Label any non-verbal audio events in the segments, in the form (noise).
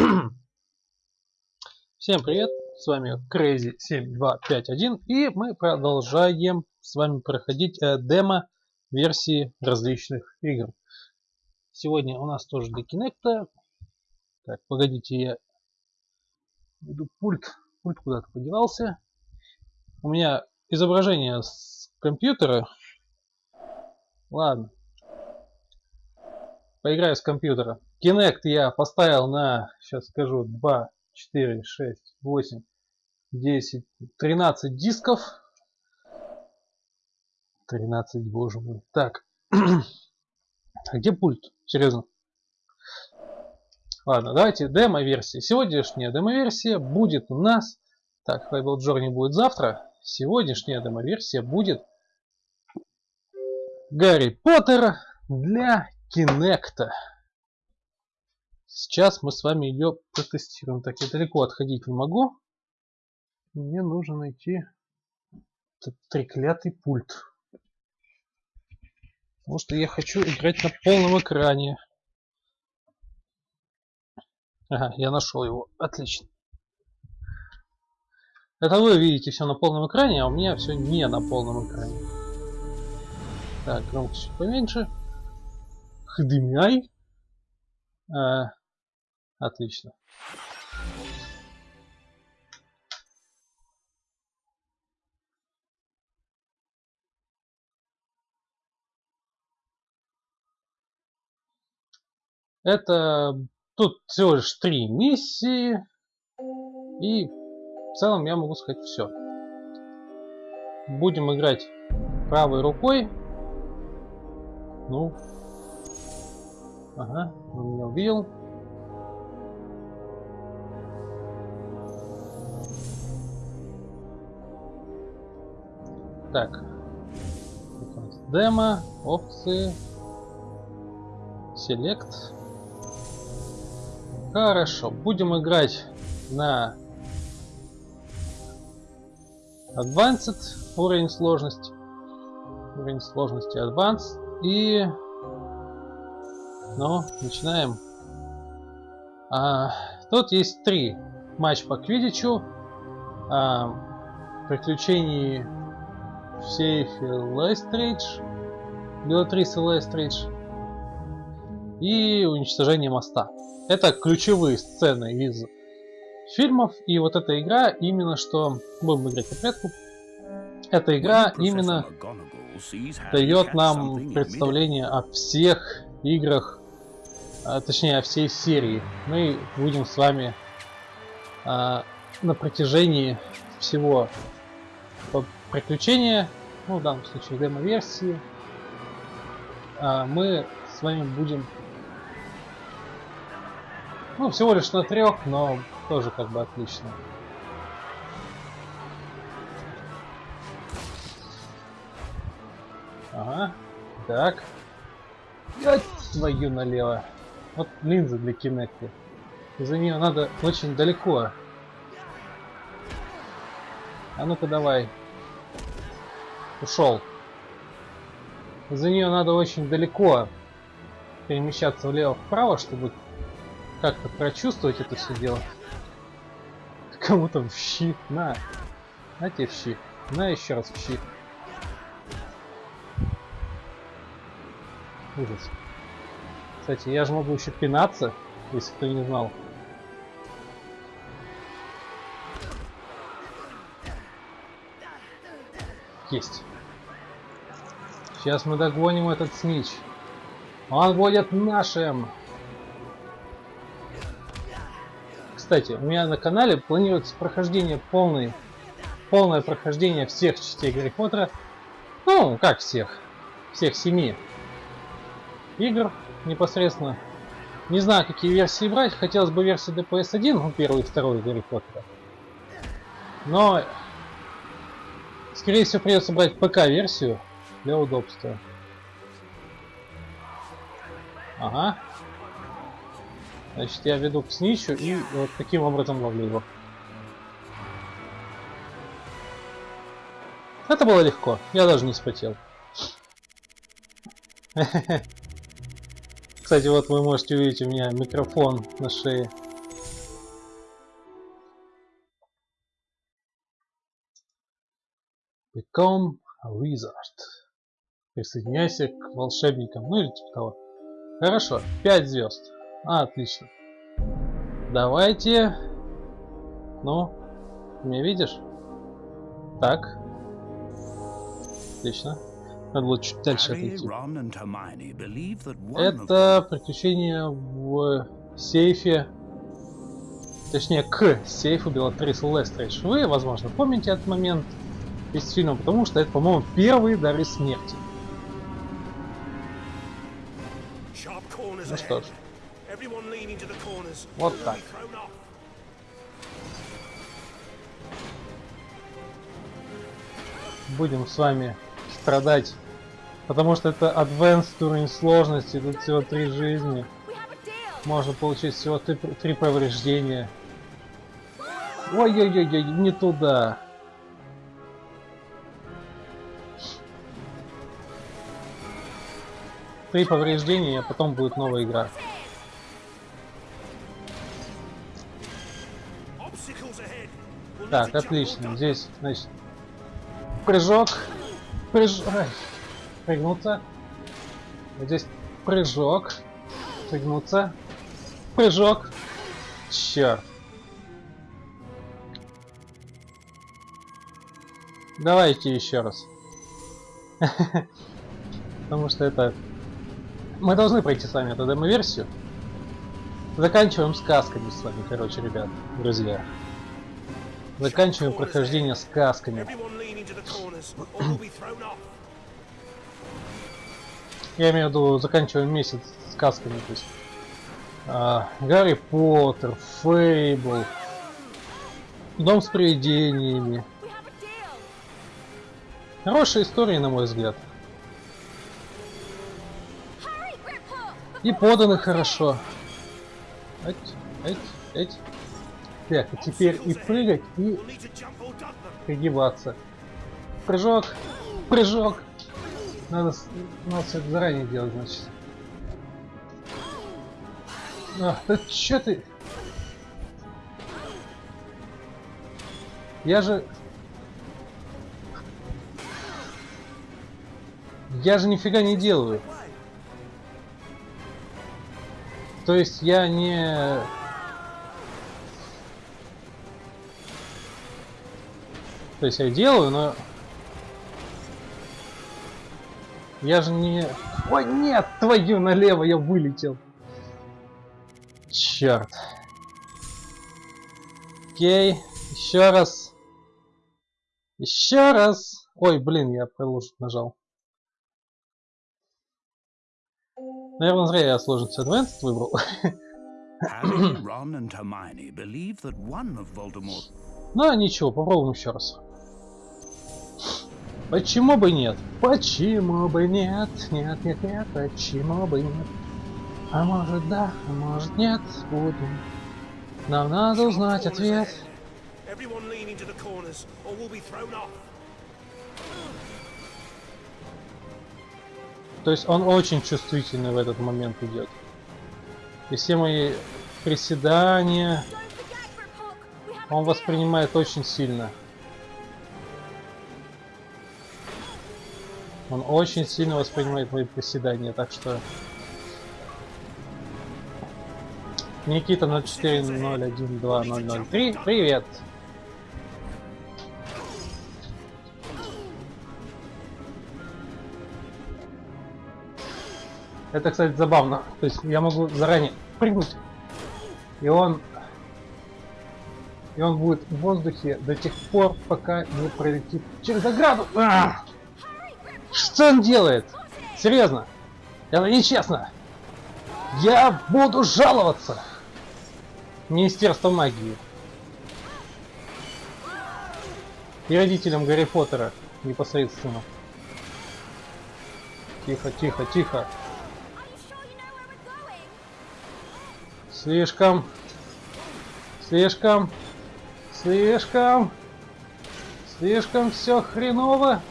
(clears throat) Всем привет, с вами Crazy7251 и мы продолжаем с вами проходить э, демо версии различных игр. Сегодня у нас тоже для Kinect. Так, погодите, я иду пульт, пульт куда-то подевался. У меня изображение с компьютера. Ладно, поиграю с компьютера. Kinect я поставил на, сейчас скажу, 2, 4, 6, 8, 10, 13 дисков. 13, боже мой. Так. (clears throat) а где пульт? Серьезно. Ладно, давайте демо-версия. Сегодняшняя демо-версия будет у нас... Так, Fable Journey будет завтра. Сегодняшняя демо-версия будет Гарри Поттер для Кинекта. Сейчас мы с вами ее протестируем. Так, я далеко отходить не могу. Мне нужно найти этот треклятый пульт. Потому что я хочу играть на полном экране. Ага, я нашел его. Отлично. Это вы видите все на полном экране, а у меня все не на полном экране. Так, громкость поменьше. HDMI. А, отлично. Это тут всего лишь три миссии. И в целом я могу сказать все. Будем играть правой рукой. Ну, Ага, он меня увидел. Так. Демо, опции, Select. Хорошо, будем играть на Advanced уровень сложности. Уровень сложности Advanced. И ну, начинаем. А, тут есть три матч по квидичу. А, приключений в сейфе Лестридж. Белатрисы Лестридж. И уничтожение моста. Это ключевые сцены из фильмов. И вот эта игра именно что... Будем играть по порядку. Эта игра именно дает нам представление о всех играх а, точнее всей серии, мы будем с вами а, на протяжении всего приключения, ну в данном случае демо-версии, а, мы с вами будем ну всего лишь на трех, но тоже как бы отлично. Ага, так. твою налево. Вот линза для Кинекта. За нее надо очень далеко. А ну-ка давай. Ушел. За нее надо очень далеко перемещаться влево-вправо, чтобы как-то прочувствовать это все дело. (laughs) Кому-то в щи. На. На тебе в щи. На еще раз в щи. Ужас. Кстати, я же могу еще пинаться, если кто не знал. Есть. Сейчас мы догоним этот снич. Он будет нашим. Кстати, у меня на канале планируется прохождение полный, полное прохождение всех частей Гарри Поттера. Ну, как всех. Всех семи игр непосредственно. Не знаю, какие версии брать. Хотелось бы версии DPS-1, ну, первый и второй Гарри Поттера. Но, скорее всего, придется брать ПК-версию для удобства. Ага. Значит, я веду к сничу и вот таким образом ловлю его. Это было легко. Я даже не спотел. (laughs) Кстати, вот вы можете увидеть у меня микрофон на шее. Become a wizard. Присоединяйся к волшебникам. Ну или типа того. Хорошо, 5 звезд. А, отлично. Давайте. Ну, меня видишь? Так. Отлично. Надо было чуть дальше отойти. Это приключение в сейфе. Точнее, к сейфу Белатрис Лестрейдж. Вы, возможно, помните этот момент из фильма, потому что это, по-моему, первые дары смерти. Ну что ж. Вот так. Будем с вами страдать. Потому что это advanced уровень сложности, тут всего три жизни. Можно получить всего три, три повреждения. Ой-ой-ой, не туда. Три повреждения, а потом будет новая игра. Так, отлично. Здесь, значит, прыжок. Прыжок. Прыгнуться. Вот здесь прыжок. Прыгнуться. Прыжок. Черт. Давайте еще раз. (laughs) Потому что это... Мы должны пройти с вами эту демо-версию. Заканчиваем сказками с вами, короче, ребят, друзья. Заканчиваем прохождение сказками. Я имею в виду, заканчиваем месяц сказками, то есть а, Гарри Поттер, Фейбл, Дом с привидениями. Хорошая история, на мой взгляд. И поданы хорошо. Эть, эть, эть. Так, а теперь и прыгать, и пригибаться. Прыжок, прыжок. Надо, надо все это заранее делать, значит. А, (laughs) да чё ты? Я же... Я же нифига не делаю. То есть я не... То есть я делаю, но... Я же не... Ой, нет, твою налево, я вылетел. Черт. Окей, еще раз. Еще раз. Ой, блин, я продолжить нажал. Наверное, зря я сложность Advanced выбрал. (coughs) Ну, ничего, попробуем еще раз. Почему бы нет? Почему бы нет? Нет, нет, нет, почему бы нет? А может да, а может нет, будем. Нам надо узнать ответ. То есть он очень чувствительный в этот момент идет. И все мои приседания он воспринимает очень сильно. Он очень сильно воспринимает мои приседания, так что... Никита 04012003, привет! Это, кстати, забавно. То есть я могу заранее прыгнуть, и он и он будет в воздухе до тех пор, пока не пролетит через ограду. А! Что он делает? Серьезно? Это нечестно. Я буду жаловаться. Министерство магии. И родителям Гарри Поттера непосредственно. Тихо, тихо, тихо. Слишком. Слишком. Слишком. Слишком все хреново.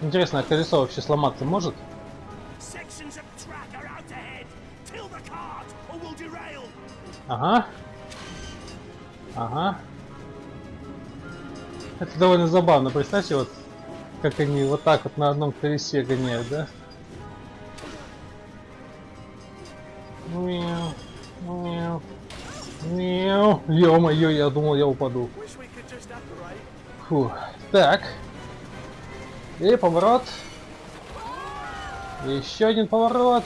Интересно, а колесо вообще сломаться может? Ага. Ага. Это довольно забавно. Представьте, вот как они вот так вот на одном колесе гоняют, да? Мяу, мяу, мяу. Ё-моё, я думал, я упаду. Фу. Так. И поворот. Еще один поворот.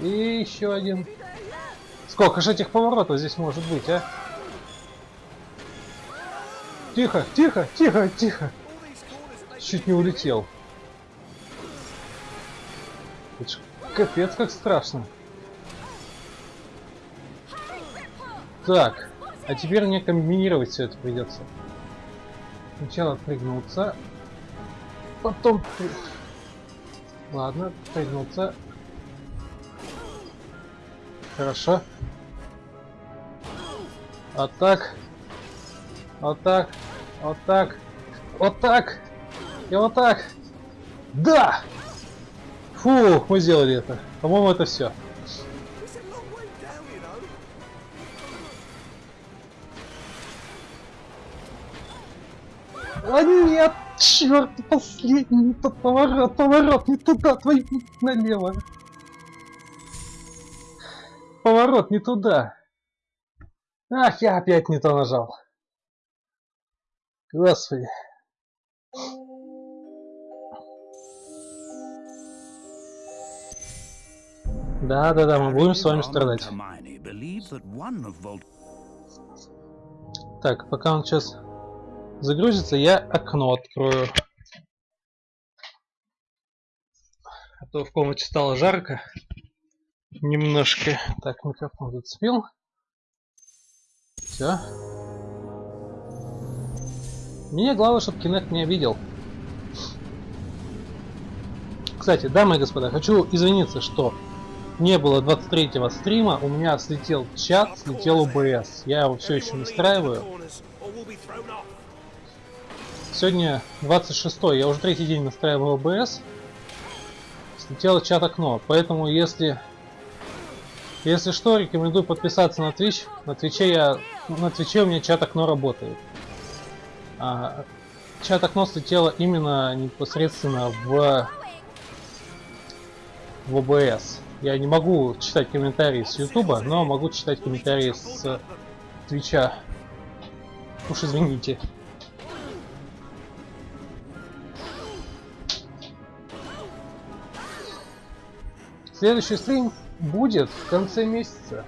И еще один. Сколько же этих поворотов здесь может быть, а? Тихо, тихо, тихо, тихо. Чуть не улетел. Капец как страшно. Так, а теперь мне комбинировать все это придется. Сначала прыгнуться, потом... Ладно, прыгнуться. Хорошо. А так. Вот так. Вот так. Вот так. И вот так. Да! Фу, мы сделали это. По-моему, это все. А нет! Черт, последний не тот поворот, поворот не туда, твой налево. Поворот не туда. Ах, я опять не то нажал. Господи. Да, да, да, мы будем с вами страдать. Так, пока он сейчас загрузится, я окно открою. А то в комнате стало жарко. Немножко. Так, микрофон зацепил. Все. Мне главное, чтобы Кинект меня видел. Кстати, дамы и господа, хочу извиниться, что не было 23-го стрима, у меня слетел чат, слетел ОБС. Я его все еще настраиваю. Сегодня 26 я уже третий день настраиваю ОБС. Слетело чат окно, поэтому если... Если что, рекомендую подписаться на Twitch. На Твиче я... На Твиче у меня чат окно работает. А, чат окно слетело именно непосредственно в в OBS. Я не могу читать комментарии с Ютуба, но могу читать комментарии с Твича. Уж извините. Следующий стрим будет в конце месяца.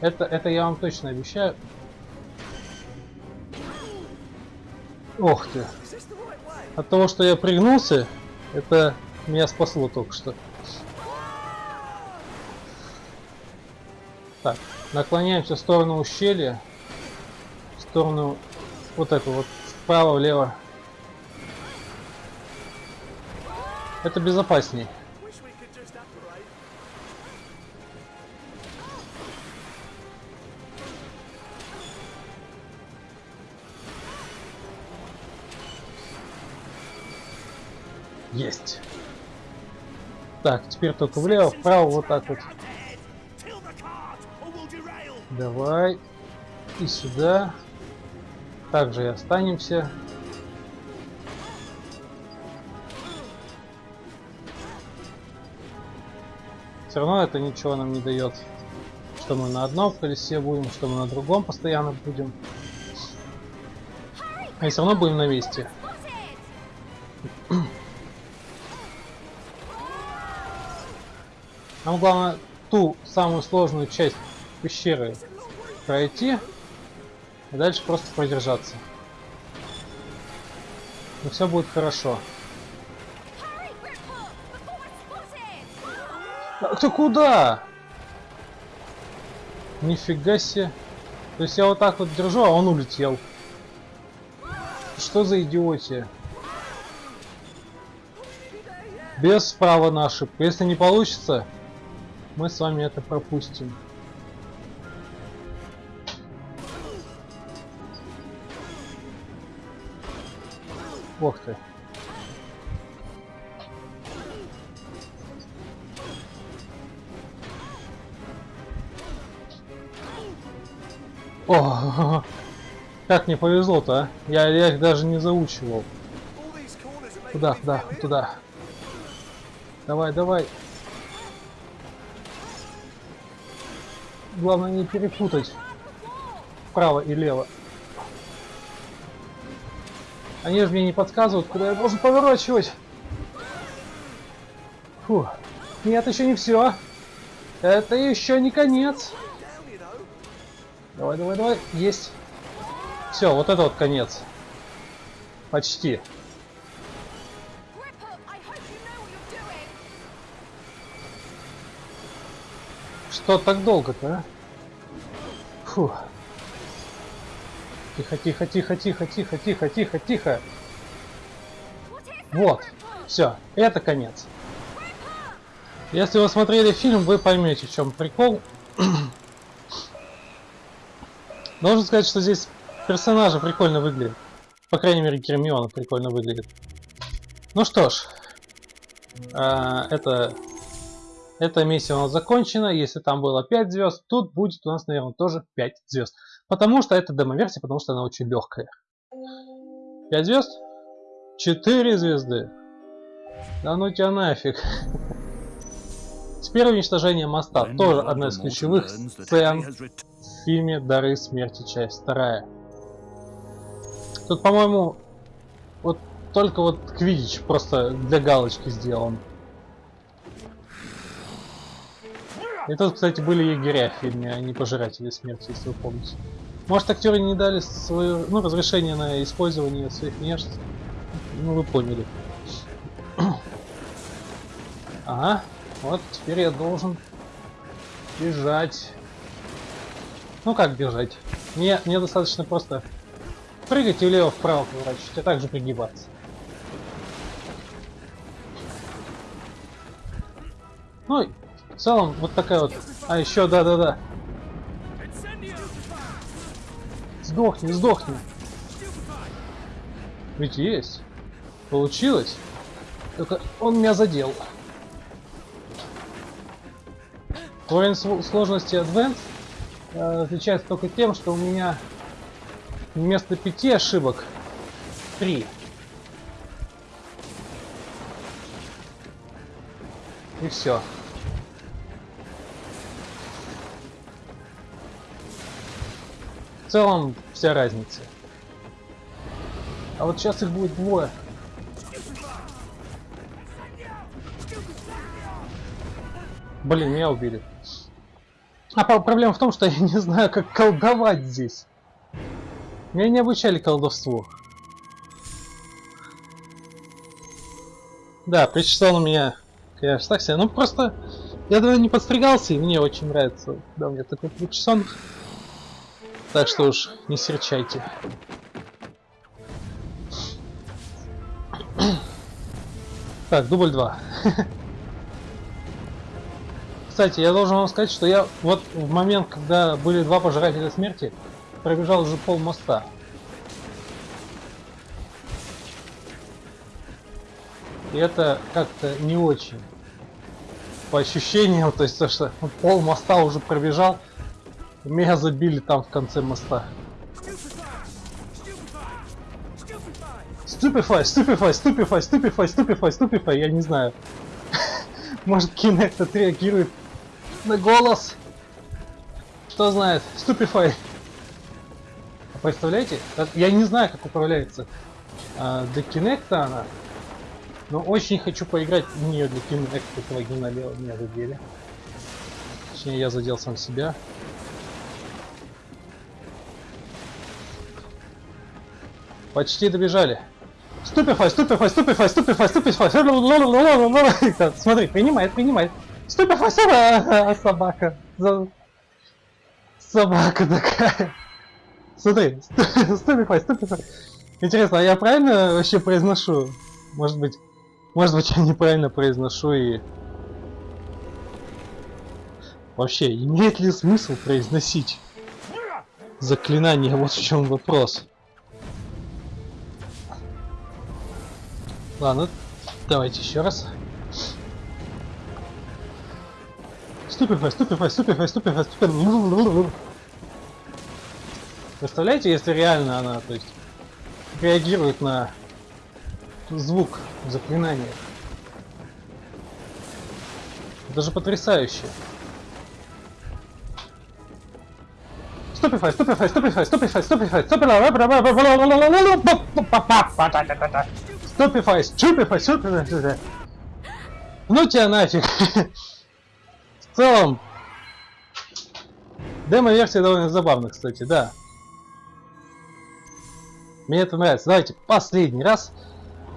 Это, это я вам точно обещаю. Ох ты. От того, что я пригнулся, это меня спасло только что. Так, наклоняемся в сторону ущелья. В сторону вот эту вот, вправо-влево. Это безопасней. Есть. Так, теперь только влево, вправо, вот так вот. Давай. И сюда. Также и останемся. Все равно это ничего нам не дает. Что мы на одном колесе будем, что мы на другом постоянно будем. А все равно будем на месте. Нам главное ту самую сложную часть пещеры пройти, и дальше просто продержаться. И все будет хорошо. А ты куда? Нифига себе. То есть я вот так вот держу, а он улетел. Что за идиотия? Без права на ошибку. Если не получится, мы с вами это пропустим. Ох ты. О, (laughs) Как мне повезло-то, а? Я, я их даже не заучивал. Куда, куда, туда. Давай, давай. Главное не перепутать вправо и лево. Они же мне не подсказывают, куда я должен поворачивать. Фу. Нет, еще не все. Это еще не конец. Давай, давай, давай. Есть. Все, вот это вот конец. Почти. Что так долго-то, а? Фу. Тихо, тихо, тихо, тихо, тихо, тихо, тихо, тихо. Вот. Все, это конец. Если вы смотрели фильм, вы поймете, в чем прикол. (clears throat) Должен сказать, что здесь персонажи прикольно выглядят. По крайней мере, Гермиона прикольно выглядит. Ну что ж, а, это, эта миссия у нас закончена. Если там было 5 звезд, тут будет у нас, наверное, тоже 5 звезд. Потому что это демо-версия, потому что она очень легкая. 5 звезд? 4 звезды. Да ну тебя нафиг. Теперь уничтожение моста. Тоже одна из ключевых сцен в фильме «Дары смерти. Часть вторая». Тут, по-моему, вот только вот Квидич просто для галочки сделан. И тут, кстати, были егеря в фильме, а не пожиратели смерти, если вы помните. Может, актеры не дали свое, ну, разрешение на использование своих внешностей? Ну, вы поняли. (clears throat) Ага, вот теперь я должен бежать. Ну как бежать? Мне, мне достаточно просто прыгать и влево-вправо поворачивать, а также пригибаться. Ну, целом, вот такая вот... А, еще, да-да-да. Сдохни, сдохни. Ведь есть. Получилось. Только он меня задел. Уровень сложности Advanced э, отличается только тем, что у меня вместо пяти ошибок три. И все. Целом вся разница. А вот сейчас их будет двое. Блин, меня убили. А проблема в том, что (laughs) я не знаю, как колдовать здесь. Меня не обучали колдовству. Да, причесал у меня, конечно, так себе. Ну просто я давно не подстригался, и мне очень нравится, да, у меня такой причесон. Так что уж не серчайте. Так, дубль 2. (laughs) Кстати, я должен вам сказать, что я вот в момент, когда были два пожирателя смерти, пробежал уже пол моста. И это как-то не очень. По ощущениям, (laughs) то есть то, что пол моста уже пробежал, меня забили там в конце моста. Stupefy, stupefy, stupefy, stupefy, stupefy, stupefy, я не знаю. (laughs) Может Kinect отреагирует на голос. Кто знает, Stupefy. А представляете? Я не знаю, как управляется а, до Kinect она. Но очень хочу поиграть в нее для Kinect, этого генолева меня задели. Точнее, я задел сам себя. Почти добежали. Ступифай, ступифай, ступифай, ступифай, ступифай. Смотри, принимает, принимает. Ступифай, собака. Собака такая. Смотри, ступифай, ступифай. Интересно, а я правильно вообще произношу? Может быть, может быть я неправильно произношу и... Вообще, имеет ли смысл произносить заклинание? Вот в чем вопрос. Ладно, давайте еще раз. Ступифай, ступифай, ступифай, ступифай, ступифай. Представляете, если реально она, то есть, реагирует на звук заклинания. Это же потрясающе. Stupefy, stupefy, stupefy, stupefy, stupefy, stupefy, stupefy, stupefy, stupefy. Ну тебя нафиг. В целом, демо-версия довольно забавна, кстати, да. Мне это нравится. Давайте последний раз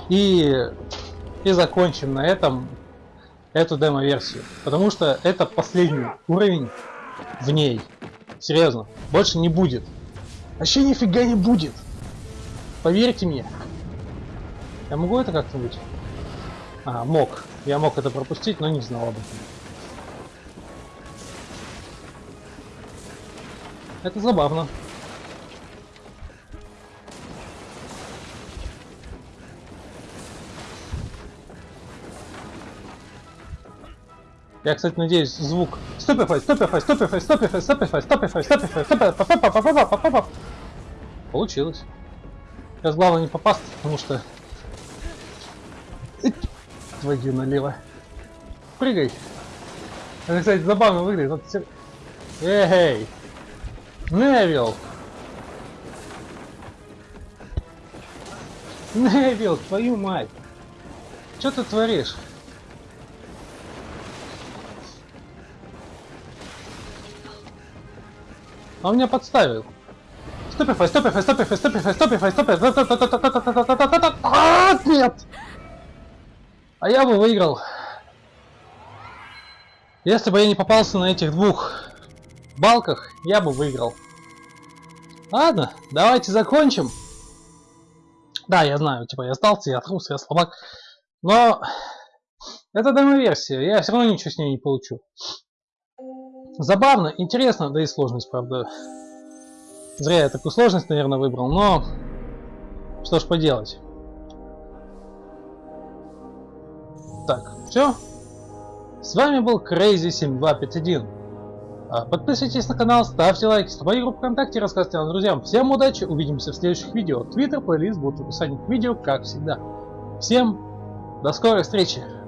и, и закончим на этом эту демо-версию. Потому что это последний уровень в ней. Серьезно. Больше не будет. Вообще нифига не будет. Поверьте мне. Я могу это как-нибудь? А, мог. Я мог это пропустить, но не знал об этом. Это забавно. Я, кстати, надеюсь, звук... Стопифай, стопифай, стопифай, стопифай, стопифай, стопифай, стопифай, стопифай, Получилось. Сейчас главное не попасть, потому что... Твою налево. Прыгай. Это, кстати, забавно выглядит. Вот все... Эй! Невил! Невил, твою мать! Что ты творишь? Он меня подставил. Стопифай, стопифай, стопифай, стопифай, стопифай, стопифай. Нет! А я бы выиграл. Если бы я не попался на этих двух балках, я бы выиграл. Ладно, давайте закончим. Да, я знаю, типа я сдался, я трус, я слабак. Но это демо-версия, я все равно ничего с ней не получу. Забавно, интересно, да и сложность, правда. Зря я такую сложность, наверное, выбрал, но что ж поделать. Так, все. С вами был Crazy7251. А, подписывайтесь на канал, ставьте лайки, в группу ВКонтакте, рассказывайте нам друзьям. Всем удачи, увидимся в следующих видео. Твиттер, плейлист будут в описании к видео, как всегда. Всем до скорой встречи!